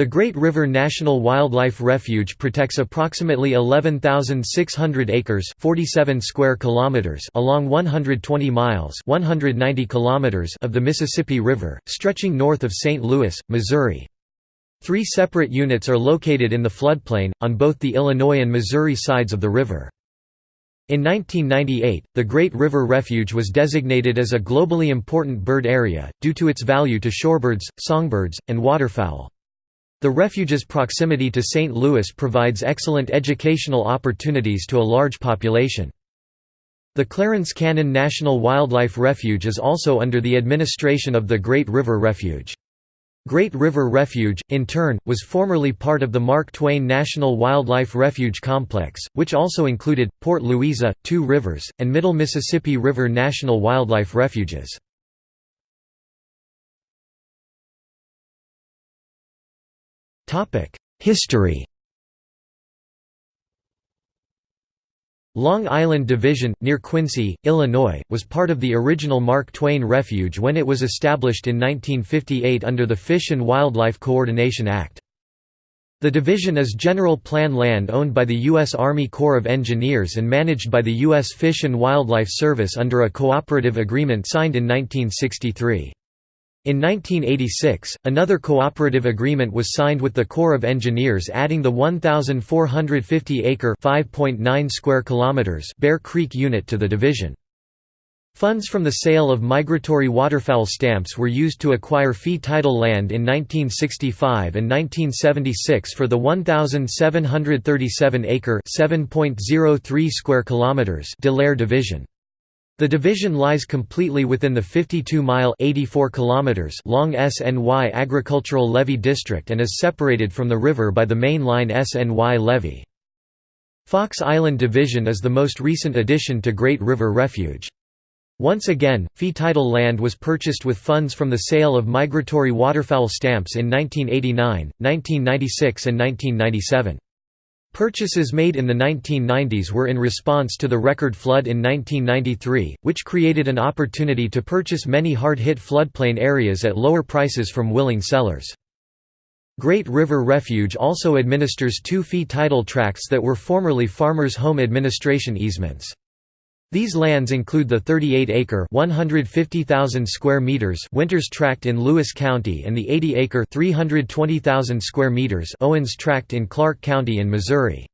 The Great River National Wildlife Refuge protects approximately 11,600 acres 47 square kilometers along 120 miles 190 kilometers of the Mississippi River, stretching north of St. Louis, Missouri. Three separate units are located in the floodplain, on both the Illinois and Missouri sides of the river. In 1998, the Great River Refuge was designated as a globally important bird area, due to its value to shorebirds, songbirds, and waterfowl. The refuge's proximity to St. Louis provides excellent educational opportunities to a large population. The Clarence Cannon National Wildlife Refuge is also under the administration of the Great River Refuge. Great River Refuge, in turn, was formerly part of the Mark Twain National Wildlife Refuge Complex, which also included, Port Louisa, Two Rivers, and Middle Mississippi River National Wildlife Refuges. History Long Island Division, near Quincy, Illinois, was part of the original Mark Twain Refuge when it was established in 1958 under the Fish and Wildlife Coordination Act. The division is general plan land owned by the U.S. Army Corps of Engineers and managed by the U.S. Fish and Wildlife Service under a cooperative agreement signed in 1963. In 1986, another cooperative agreement was signed with the Corps of Engineers adding the 1,450-acre (5.9 square kilometers) Bear Creek unit to the division. Funds from the sale of migratory waterfowl stamps were used to acquire fee title land in 1965 and 1976 for the 1,737-acre (7.03 square kilometers) Delair Division. The division lies completely within the 52-mile long SNY Agricultural Levee District and is separated from the river by the main line SNY Levee. Fox Island Division is the most recent addition to Great River Refuge. Once again, fee title land was purchased with funds from the sale of migratory waterfowl stamps in 1989, 1996 and 1997. Purchases made in the 1990s were in response to the record flood in 1993, which created an opportunity to purchase many hard-hit floodplain areas at lower prices from willing sellers. Great River Refuge also administers two fee title tracts that were formerly Farmers' Home Administration easements. These lands include the 38-acre (150,000 square meters) Winters Tract in Lewis County and the 80-acre (320,000 square meters) Owens Tract in Clark County in Missouri.